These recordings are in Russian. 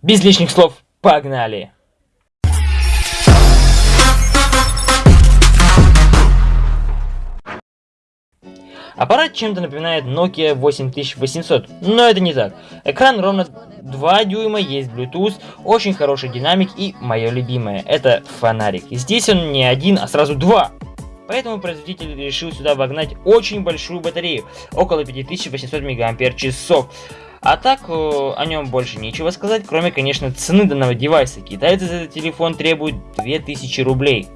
Без лишних слов, погнали! Аппарат чем-то напоминает Nokia 8800, но это не так. Экран ровно 2 дюйма, есть Bluetooth, очень хороший динамик и мое любимое, это фонарик. Здесь он не один, а сразу два. Поэтому производитель решил сюда вогнать очень большую батарею, около 5800 мАч. А так, о нем больше нечего сказать, кроме, конечно, цены данного девайса. Китайцы за этот телефон требуют 2000 рублей.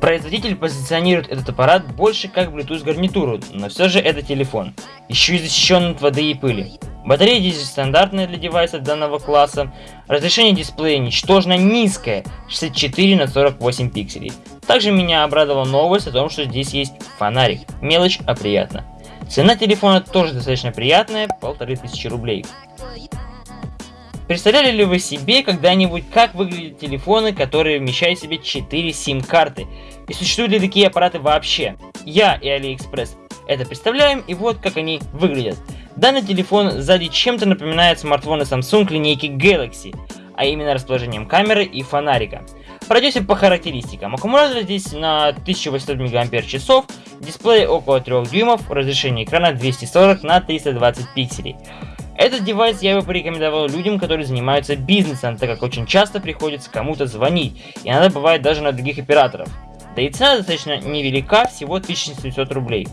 Производитель позиционирует этот аппарат больше как Bluetooth гарнитуру, но все же это телефон, еще и защищен от воды и пыли. Батарея здесь стандартная для девайсов данного класса, разрешение дисплея ничтожно низкое, 64 на 48 пикселей. Также меня обрадовала новость о том, что здесь есть фонарик, мелочь, а приятно. Цена телефона тоже достаточно приятная, полторы тысячи рублей. Представляли ли вы себе когда-нибудь, как выглядят телефоны, которые вмещают в себе 4 сим-карты? И существуют ли такие аппараты вообще? Я и AliExpress это представляем, и вот как они выглядят. Данный телефон сзади чем-то напоминает смартфоны Samsung линейки Galaxy, а именно расположением камеры и фонарика. Пройдемся по характеристикам. Аккумулятор здесь на 1800 мАч, дисплей около 3 дюймов, разрешение экрана 240 на 320 пикселей. Этот девайс я бы порекомендовал людям, которые занимаются бизнесом, так как очень часто приходится кому-то звонить, и иногда бывает даже на других операторов. Да и цена достаточно невелика, всего 1700 рублей.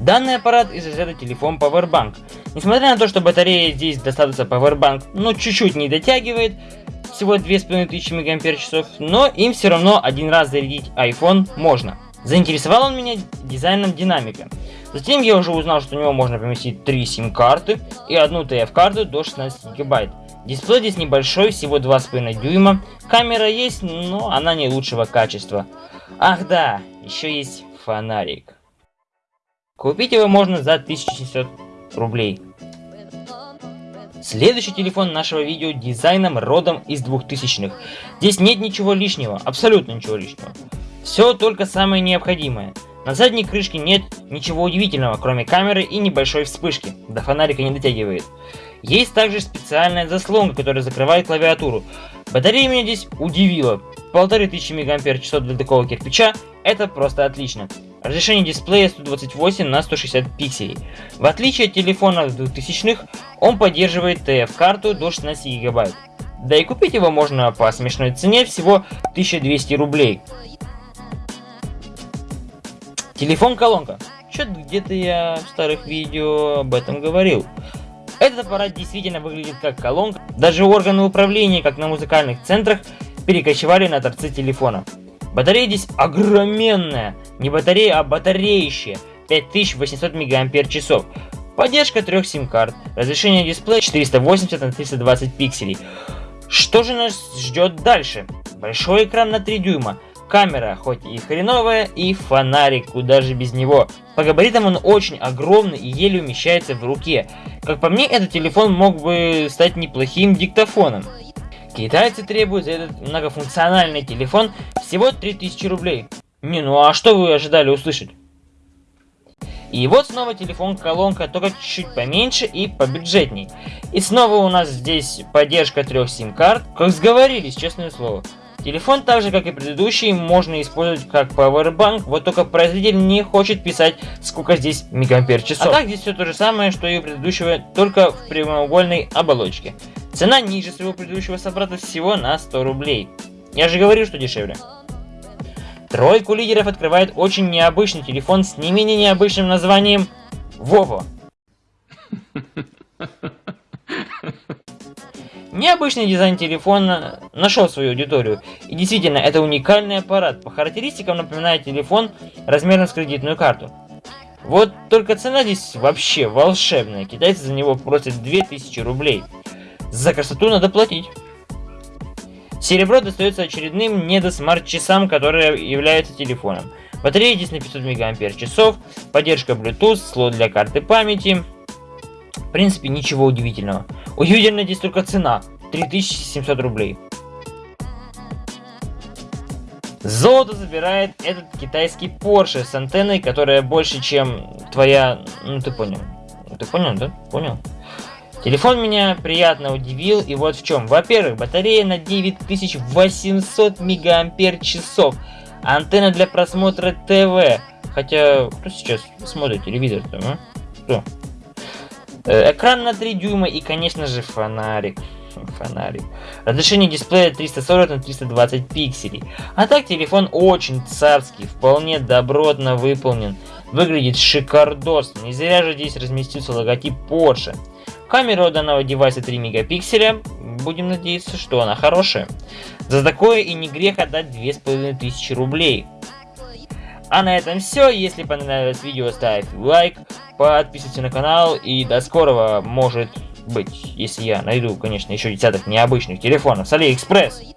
Данный аппарат из разряда телефон Powerbank. Несмотря на то, что батарея здесь достаточно Powerbank, но чуть-чуть не дотягивает, всего 2500 мАч, но им все равно один раз зарядить iPhone можно. Заинтересовал он меня дизайном динамика. Затем я уже узнал, что у него можно поместить 3 сим-карты и одну TF-карту до 16 гигабайт. Дисплей здесь небольшой, всего 2,5 дюйма. Камера есть, но она не лучшего качества. Ах да, еще есть фонарик. Купить его можно за 1700 рублей. Следующий телефон нашего видео дизайном родом из 2000-х. Здесь нет ничего лишнего, абсолютно ничего лишнего. Все только самое необходимое. На задней крышке нет ничего удивительного, кроме камеры и небольшой вспышки, до фонарика не дотягивает. Есть также специальная заслонка, которая закрывает клавиатуру. Батарея меня здесь удивила. Полторы тысячи мАч для такого кирпича, это просто отлично. Разрешение дисплея 128 на 160 пикселей. В отличие от телефона 2000-х, он поддерживает TF-карту до 16 гигабайт. Да и купить его можно по смешной цене всего 1200 рублей. Телефон-колонка. Что-то где-то я в старых видео об этом говорил. Этот аппарат действительно выглядит как колонка. Даже органы управления, как на музыкальных центрах, перекочевали на торцы телефона. Батарея здесь огроменная. Не батарея, а батареище. 5800 мАч. Поддержка трех сим-карт. Разрешение дисплея 480 на 320 пикселей. Что же нас ждет дальше? Большой экран на 3 дюйма. Камера, хоть и хреновая, и фонарик, куда же без него. По габаритам он очень огромный и еле умещается в руке. Как по мне, этот телефон мог бы стать неплохим диктофоном. Китайцы требуют за этот многофункциональный телефон всего 3000 рублей. Не, ну а что вы ожидали услышать? И вот снова телефон-колонка, только чуть-чуть поменьше и побюджетней. И снова у нас здесь поддержка трех сим-карт. Как сговорились, честное слово. Телефон, так же как и предыдущий, можно использовать как Powerbank, вот только производитель не хочет писать, сколько здесь мегампер часов. А так здесь все то же самое, что и у предыдущего, только в прямоугольной оболочке. Цена ниже своего предыдущего собрата всего на 100 рублей. Я же говорил, что дешевле. Тройку лидеров открывает очень необычный телефон с не менее необычным названием Вово. Необычный дизайн телефона нашел свою аудиторию. И действительно, это уникальный аппарат. По характеристикам напоминает телефон размером с кредитную карту. Вот только цена здесь вообще волшебная. Китайцы за него просят 2000 рублей. За красоту надо платить. Серебро достается очередным недосмарт-часам, которые являются телефоном. Батарея здесь на 500 мАч, поддержка Bluetooth, слот для карты памяти. В принципе, ничего удивительного. Удивительно здесь только цена. 3700 рублей. Золото забирает этот китайский Porsche с антенной, которая больше, чем твоя, ну ты понял, ты понял, да? Понял. Телефон меня приятно удивил, и вот в чем. Во-первых, батарея на 9800 мегампер часов. Антенна для просмотра ТВ. Хотя, кто сейчас смотрит телевизор там, а? Кто? Э, экран на 3 дюйма и, конечно же, фонарик. Фонарик. Разрешение дисплея 340 на 320 пикселей. А так, телефон очень царский, вполне добротно выполнен. Выглядит шикардосно. Не зря же здесь разместился логотип Porsche. Камера у данного девайса 3 мегапикселя. Будем надеяться, что она хорошая. За такое и не грех отдать 2500 рублей. А на этом все. Если понравилось видео, ставь лайк, подписывайся на канал и до скорого, может быть, если я найду, конечно, еще десяток необычных телефонов с Алиэкспресс.